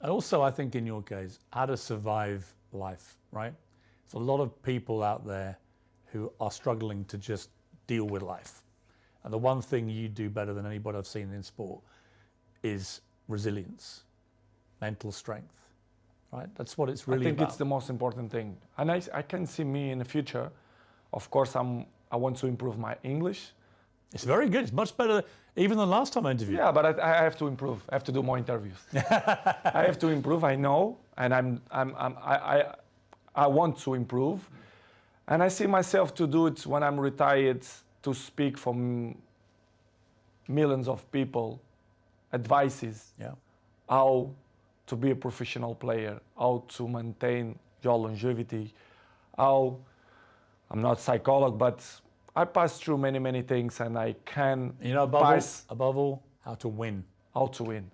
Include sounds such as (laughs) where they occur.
And also, I think in your case, how to survive life, right? There's a lot of people out there who are struggling to just deal with life. And the one thing you do better than anybody I've seen in sport is resilience, mental strength, right? That's what it's really I think about. it's the most important thing. And I, I can see me in the future. Of course, I'm, I want to improve my English. It's very good. It's much better even than last time I interviewed. Yeah, but I, I have to improve. I have to do more interviews. (laughs) I have to improve. I know, and I'm, I'm, I'm I, I, I want to improve, and I see myself to do it when I'm retired to speak for millions of people, advices Yeah. how to be a professional player, how to maintain your longevity, how I'm not a psychologist, but I pass through many, many things and I can You know, above all, pass above all, how to win. how to win.